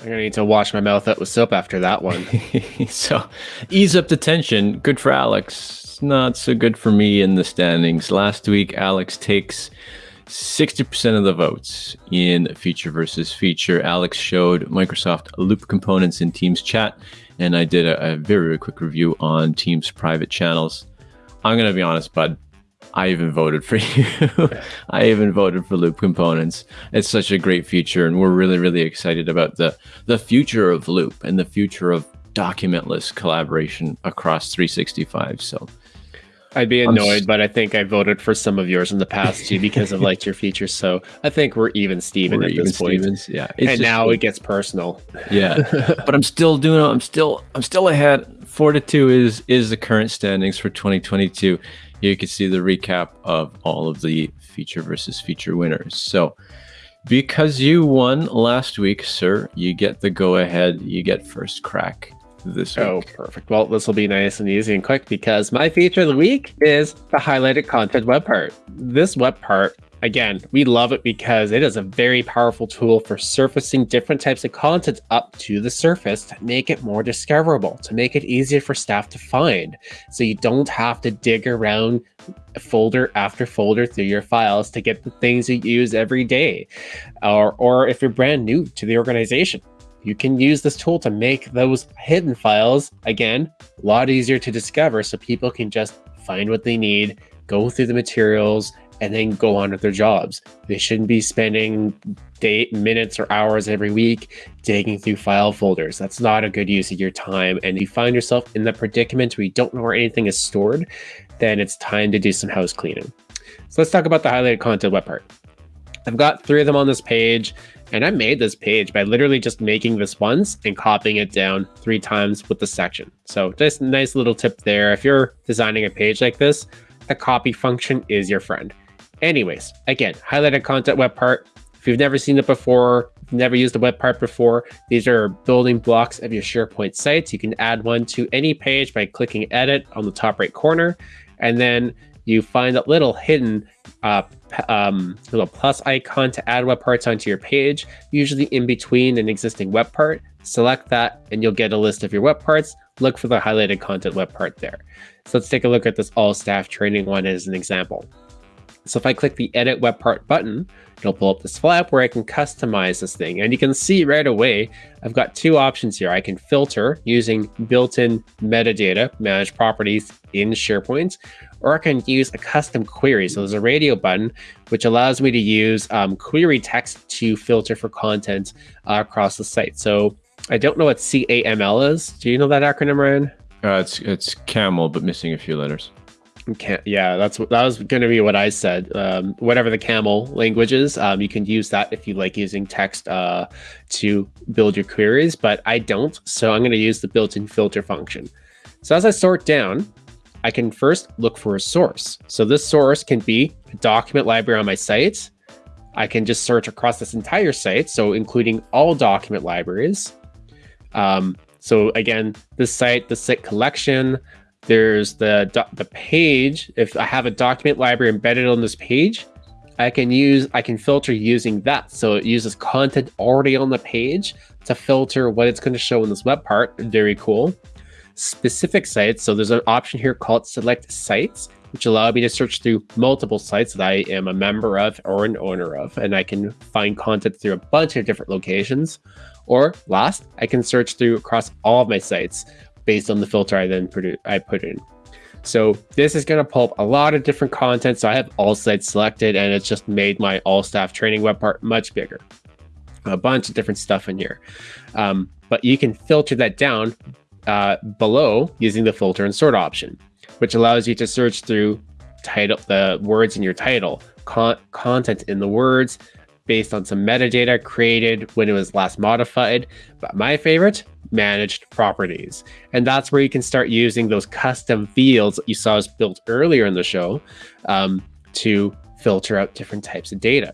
I'm gonna need to wash my mouth out with soap after that one. so, ease up the tension. Good for Alex. Not so good for me in the standings. Last week, Alex takes 60% of the votes in feature versus feature. Alex showed Microsoft Loop components in Teams chat, and I did a, a very, very quick review on Teams private channels. I'm to be honest, bud. I even voted for you. I even voted for Loop components. It's such a great feature, and we're really, really excited about the the future of Loop and the future of documentless collaboration across 365. So I'd be annoyed, but I think I voted for some of yours in the past too because I've liked your features. So I think we're even Steven we're at even this point. Stevens, yeah. and now cool. it gets personal. Yeah. but I'm still doing I'm still I'm still ahead. Four to two is is the current standings for 2022. Here you can see the recap of all of the feature versus feature winners. So because you won last week, sir, you get the go ahead, you get first crack this oh, week. Oh, perfect. Well, this will be nice and easy and quick because my feature of the week is the highlighted content web part. This web part, again, we love it because it is a very powerful tool for surfacing different types of content up to the surface to make it more discoverable, to make it easier for staff to find. So you don't have to dig around folder after folder through your files to get the things you use every day. Or, or if you're brand new to the organization, you can use this tool to make those hidden files, again, a lot easier to discover so people can just find what they need, go through the materials, and then go on with their jobs. They shouldn't be spending day, minutes or hours every week digging through file folders. That's not a good use of your time. And if you find yourself in the predicament where you don't know where anything is stored, then it's time to do some house cleaning. So let's talk about the highlighted content web part. I've got three of them on this page. And I made this page by literally just making this once and copying it down three times with the section. So just nice little tip there. If you're designing a page like this, the copy function is your friend. Anyways, again, highlighted content web part. If you've never seen it before, never used a web part before, these are building blocks of your SharePoint sites. You can add one to any page by clicking edit on the top right corner. And then you find that little hidden uh, um, little plus icon to add web parts onto your page, usually in between an existing web part. Select that and you'll get a list of your web parts. Look for the highlighted content web part there. So let's take a look at this all staff training one as an example. So if I click the edit web part button, it'll pull up this flap where I can customize this thing. And you can see right away, I've got two options here. I can filter using built-in metadata, manage properties in SharePoint, or I can use a custom query. So there's a radio button, which allows me to use um, query text to filter for content uh, across the site. So I don't know what CAML is. Do you know that acronym, Ryan? Uh, it's it's camel, but missing a few letters. Can't, yeah, that's that was going to be what I said. Um, whatever the camel language is, um, you can use that if you like using text uh, to build your queries, but I don't. So I'm going to use the built-in filter function. So as I sort down, I can first look for a source. So this source can be a document library on my site. I can just search across this entire site, so including all document libraries. Um, so again, this site, the site collection, there's the, the page. If I have a document library embedded on this page, I can use, I can filter using that. So it uses content already on the page to filter what it's going to show in this web part. Very cool. Specific sites. So there's an option here called select sites, which allow me to search through multiple sites that I am a member of or an owner of. And I can find content through a bunch of different locations. Or last, I can search through across all of my sites based on the filter I then produce, I put in. So this is going to pull up a lot of different content. So I have all sites selected and it's just made my all staff training web part much bigger. A bunch of different stuff in here. Um, but you can filter that down uh, below using the filter and sort option, which allows you to search through title, the words in your title, con content in the words, based on some metadata created when it was last modified. But my favorite, managed properties. And that's where you can start using those custom fields that you saw us built earlier in the show um, to filter out different types of data.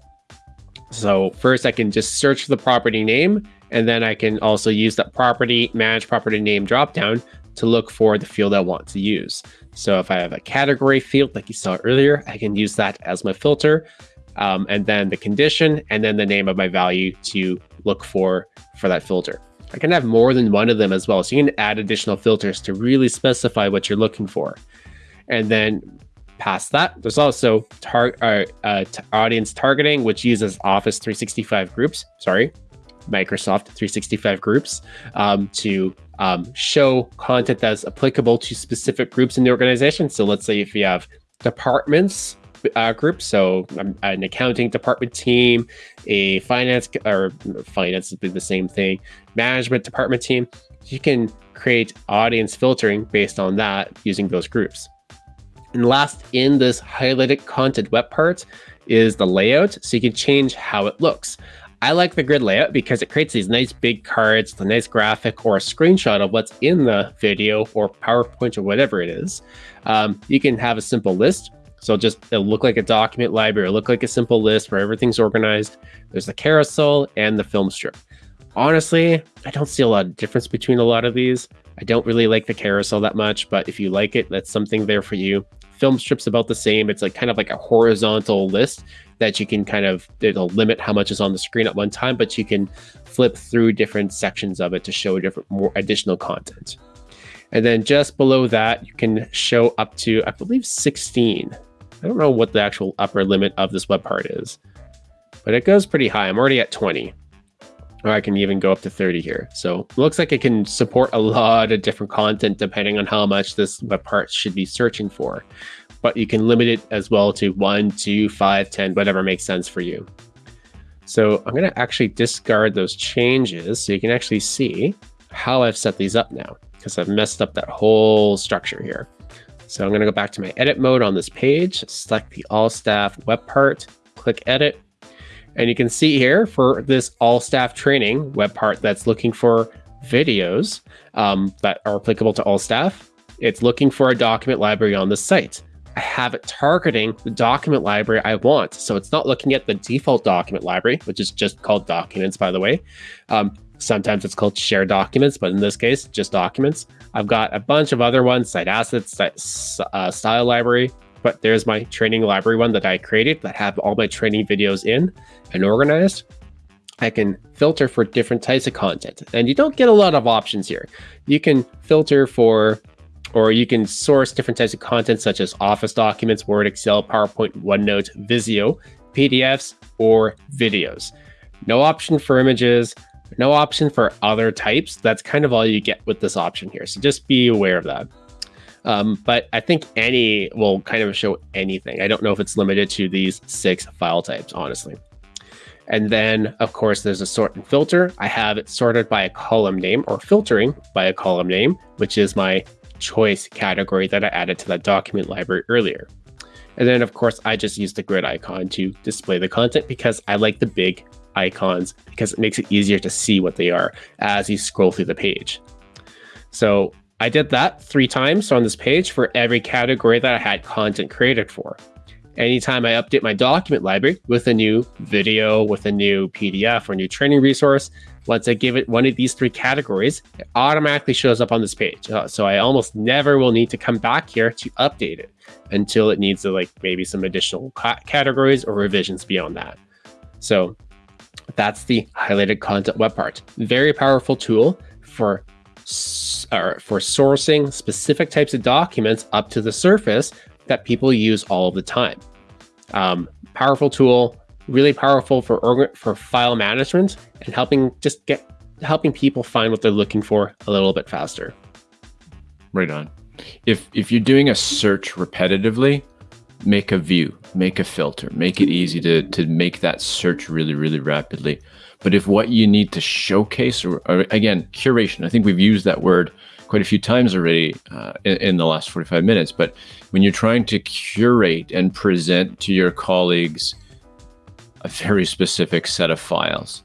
So first I can just search for the property name, and then I can also use that property manage property name dropdown to look for the field I want to use. So if I have a category field like you saw earlier, I can use that as my filter um, and then the condition, and then the name of my value to look for for that filter. I can have more than one of them as well. So you can add additional filters to really specify what you're looking for. And then past that, there's also tar uh, uh, audience targeting, which uses Office 365 groups. Sorry, Microsoft 365 groups um, to um, show content that's applicable to specific groups in the organization. So let's say if you have departments uh, group, so um, an accounting department team, a finance or finance would be the same thing, management department team, you can create audience filtering based on that using those groups. And last in this highlighted content web part is the layout, so you can change how it looks. I like the grid layout because it creates these nice big cards, the nice graphic or a screenshot of what's in the video or PowerPoint or whatever it is. Um, you can have a simple list. So just it'll look like a document library, it look like a simple list where everything's organized. There's the carousel and the film strip. Honestly, I don't see a lot of difference between a lot of these. I don't really like the carousel that much, but if you like it, that's something there for you. Film strip's about the same. It's like kind of like a horizontal list that you can kind of it'll limit how much is on the screen at one time, but you can flip through different sections of it to show different more additional content. And then just below that, you can show up to I believe 16. I don't know what the actual upper limit of this web part is, but it goes pretty high. I'm already at 20 or I can even go up to 30 here. So it looks like it can support a lot of different content depending on how much this web part should be searching for but you can limit it as well to one, two, five, 10, whatever makes sense for you. So I'm going to actually discard those changes so you can actually see how I've set these up now because I've messed up that whole structure here. So I'm going to go back to my edit mode on this page, select the all staff web part, click edit. And you can see here for this all staff training web part that's looking for videos um, that are applicable to all staff. It's looking for a document library on the site. I have it targeting the document library I want. So it's not looking at the default document library, which is just called documents, by the way. Um, sometimes it's called shared documents, but in this case, just documents. I've got a bunch of other ones, site assets, site, uh, style library, but there's my training library one that I created that have all my training videos in and organized. I can filter for different types of content and you don't get a lot of options here. You can filter for or you can source different types of content such as Office documents, Word, Excel, PowerPoint, OneNote, Visio, PDFs, or videos. No option for images, no option for other types. That's kind of all you get with this option here. So just be aware of that. Um, but I think any will kind of show anything. I don't know if it's limited to these six file types, honestly. And then, of course, there's a sort and filter. I have it sorted by a column name or filtering by a column name, which is my choice category that I added to that document library earlier. And then of course, I just use the grid icon to display the content because I like the big icons because it makes it easier to see what they are as you scroll through the page. So I did that three times on this page for every category that I had content created for. Anytime I update my document library with a new video, with a new PDF or new training resource, once I give it one of these three categories, it automatically shows up on this page. Uh, so I almost never will need to come back here to update it until it needs to like maybe some additional categories or revisions beyond that. So that's the highlighted content web part. Very powerful tool for or for sourcing specific types of documents up to the surface that people use all the time. Um, powerful tool, really powerful for for file management and helping just get helping people find what they're looking for a little bit faster. Right on. If if you're doing a search repetitively, make a view, make a filter, make it easy to to make that search really really rapidly. But if what you need to showcase or, or again curation, I think we've used that word quite a few times already uh, in, in, the last 45 minutes. But when you're trying to curate and present to your colleagues a very specific set of files.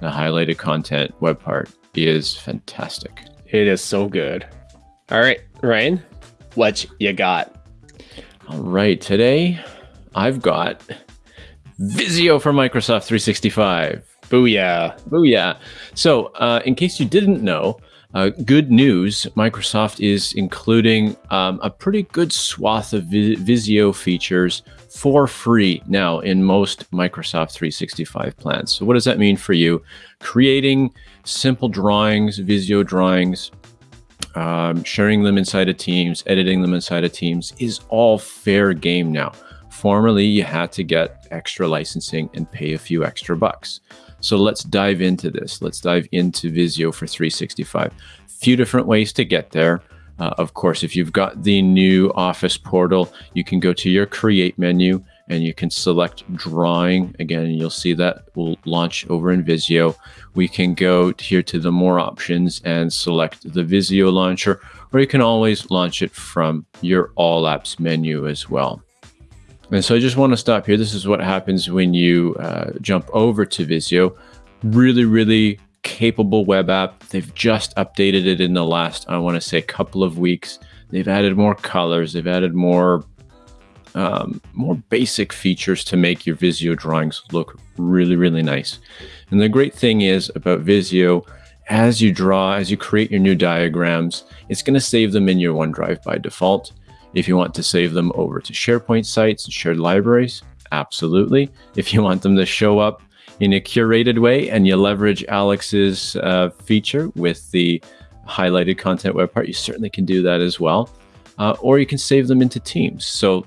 The highlighted content web part is fantastic. It is so good. All right, Ryan, what you got? All right, today I've got Visio for Microsoft 365. Booyah. Booyah. So, uh, in case you didn't know, Uh, good news Microsoft is including um, a pretty good swath of Vi- Visio features for free now in most Microsoft 365 plans. So, what does that mean for you? Creating simple drawings, Visio drawings, um, sharing them inside of Teams, editing them inside of Teams is all fair game now. Formerly, you had to get extra licensing and pay a few extra bucks. So let's dive into this. Let's dive into Visio for 365. Few different ways to get there. Uh, of course, if you've got the new Office portal, you can go to your Create menu and you can select Drawing. Again, you'll see that will launch over in Visio. We can go here to the More options and select the Visio launcher, or you can always launch it from your All Apps menu as well. And so I just want to stop here. This is what happens when you uh, jump over to Visio. Really, really capable web app. They've just updated it in the last, I want to say, couple of weeks. They've added more colors. They've added more um, more basic features to make your Visio drawings look really, really nice. And the great thing is about Visio, as you draw, as you create your new diagrams, it's going to save them in your OneDrive by default. If you want to save them over to SharePoint sites and shared libraries, absolutely. If you want them to show up in a curated way and you leverage Alex's uh, feature with the highlighted content web part, you certainly can do that as well. Uh, or you can save them into teams. So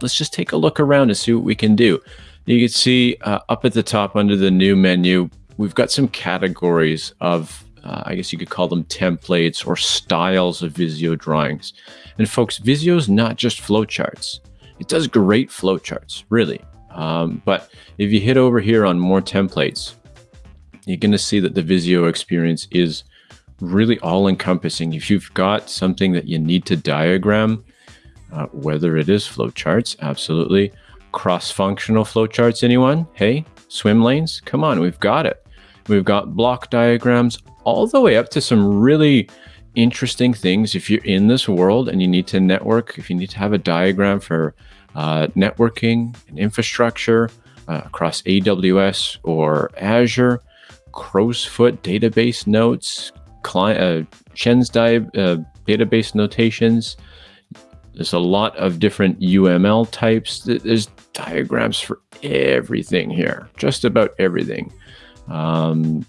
let's just take a look around and see what we can do. You can see uh, up at the top under the new menu, we've got some categories of uh, I guess you could call them templates or styles of Visio drawings. And folks, Visio is not just flowcharts. It does great flowcharts, really. Um, but if you hit over here on more templates, you're going to see that the Visio experience is really all encompassing. If you've got something that you need to diagram, uh, whether it is flowcharts, absolutely. Cross functional flowcharts, anyone? Hey, swim lanes? Come on, we've got it. We've got block diagrams, all the way up to some really interesting things. If you're in this world and you need to network, if you need to have a diagram for uh, networking and infrastructure uh, across AWS or Azure, Crowsfoot database notes, client, uh, Chen's uh, database notations. There's a lot of different UML types. There's diagrams for everything here, just about everything. Um,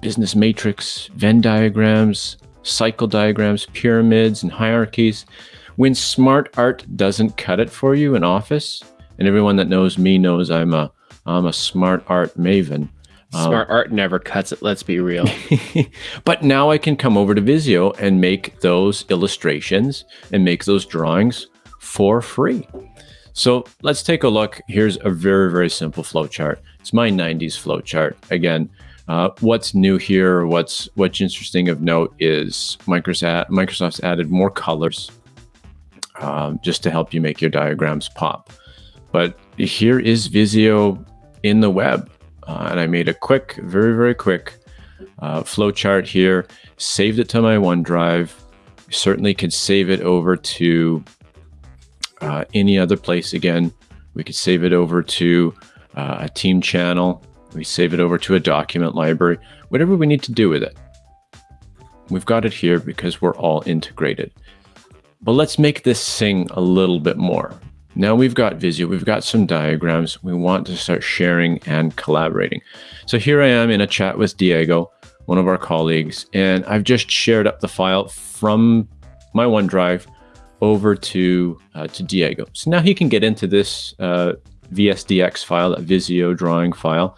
business matrix, Venn diagrams, cycle diagrams, pyramids, and hierarchies. When smart art doesn't cut it for you in Office, and everyone that knows me knows I'm a I'm a smart art maven. Smart um, art never cuts it. Let's be real. but now I can come over to Visio and make those illustrations and make those drawings for free. So let's take a look. Here's a very, very simple flowchart. It's my 90s flowchart. Again, uh, what's new here, what's what's interesting of note is Microsoft Microsoft's added more colors um, just to help you make your diagrams pop. But here is Visio in the web, uh, and I made a quick, very very quick uh, flowchart here. Saved it to my OneDrive. Certainly could save it over to uh, any other place. Again, we could save it over to uh, a team channel we save it over to a document library, whatever we need to do with it. We've got it here because we're all integrated. But let's make this sing a little bit more. Now we've got Visio, we've got some diagrams. We want to start sharing and collaborating. So here I am in a chat with Diego, one of our colleagues, and I've just shared up the file from my OneDrive over to uh, to Diego. So now he can get into this uh, VSDX file, a Visio drawing file,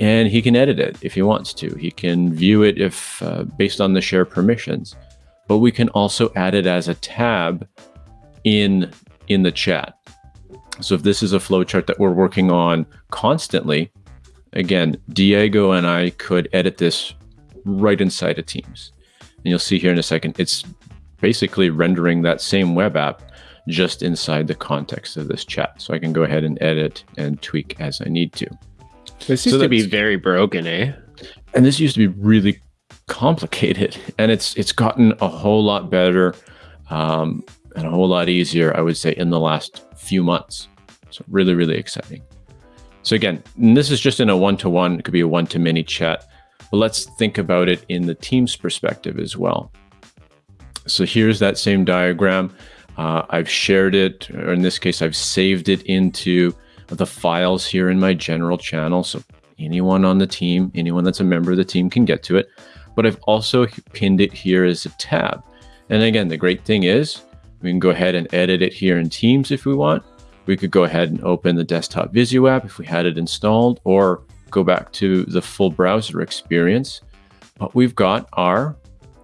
and he can edit it if he wants to. He can view it if uh, based on the share permissions, but we can also add it as a tab in in the chat. So if this is a flowchart that we're working on constantly, again, Diego and I could edit this right inside of Teams. And you'll see here in a second, it's basically rendering that same web app just inside the context of this chat. So I can go ahead and edit and tweak as I need to. This used so to be very broken, eh? And this used to be really complicated, and it's it's gotten a whole lot better um, and a whole lot easier, I would say, in the last few months. So really, really exciting. So again, this is just in a one-to-one. It could be a one-to-many chat. But But let's think about it in the team's perspective as well. So here's that same diagram. Uh, I've shared it, or in this case, I've saved it into the files here in my general channel. So anyone on the team, anyone that's a member of the team can get to it. But I've also pinned it here as a tab. And again, the great thing is we can go ahead and edit it here in Teams if we want. We could go ahead and open the desktop Visio app if we had it installed or go back to the full browser experience. But we've got our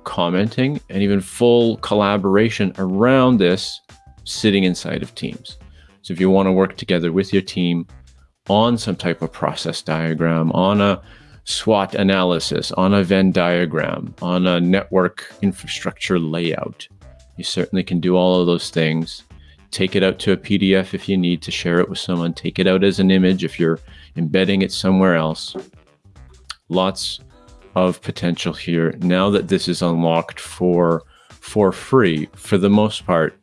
commenting and even full collaboration around this sitting inside of Teams. So if you want to work together with your team on some type of process diagram, on a SWOT analysis, on a Venn diagram, on a network infrastructure layout, you certainly can do all of those things. Take it out to a PDF if you need to share it with someone. Take it out as an image if you're embedding it somewhere else. Lots of potential here now that this is unlocked for for free for the most part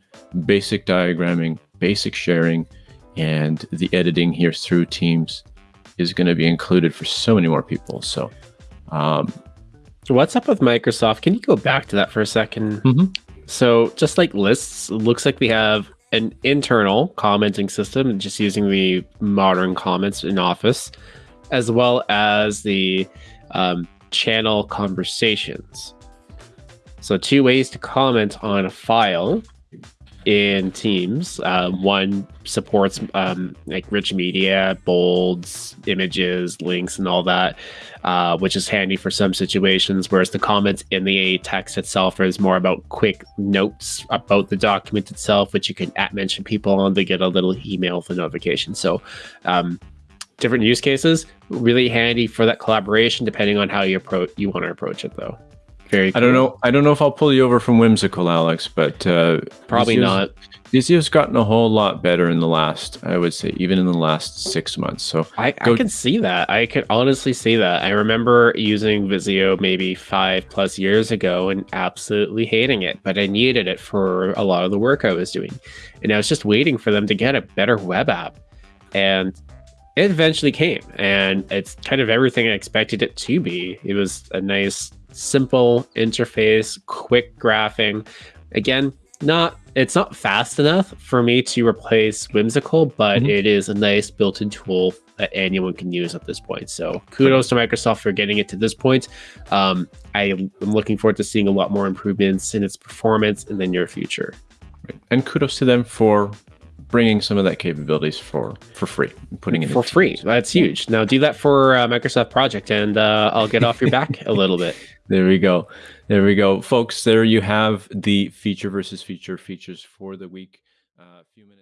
basic diagramming basic sharing and the editing here through teams is going to be included for so many more people so um, what's up with microsoft can you go back to that for a 2nd mm -hmm. So just like lists looks like we have an internal commenting system just using the modern comments in office as well as the um, channel conversations. So two ways to comment on a file in Teams. Uh, one supports um, like rich media, bolds, images, links, and all that, uh, which is handy for some situations. Whereas the comments in the text itself is more about quick notes about the document itself, which you can at mention people on to get a little email for notification. So um, different use cases. Really handy for that collaboration, depending on how you approach you want to approach it, though. Very. Cool. I don't know. I don't know if I'll pull you over from whimsical, Alex, but uh, probably Visio's, not. Visio's gotten a whole lot better in the last, I would say, even in the last six months. So I, I can see that. I can honestly see that. I remember using Visio maybe five plus years ago and absolutely hating it, but I needed it for a lot of the work I was doing, and I was just waiting for them to get a better web app. And it eventually came and it's kind of everything I expected it to be. It was a nice, simple interface, quick graphing. Again, not it's not fast enough for me to replace Whimsical, but mm-hmm. it is a nice built-in tool that anyone can use at this point. So kudos to Microsoft for getting it to this point. Um, I am looking forward to seeing a lot more improvements in its performance in the near future. And kudos to them for bringing some of that capabilities for for free, putting it for free. That's huge. Now do that for uh, Microsoft Project, and uh, I'll get off your back a little bit. There we go. There we go, folks. There you have the feature versus feature features for the week. Uh, a few minutes.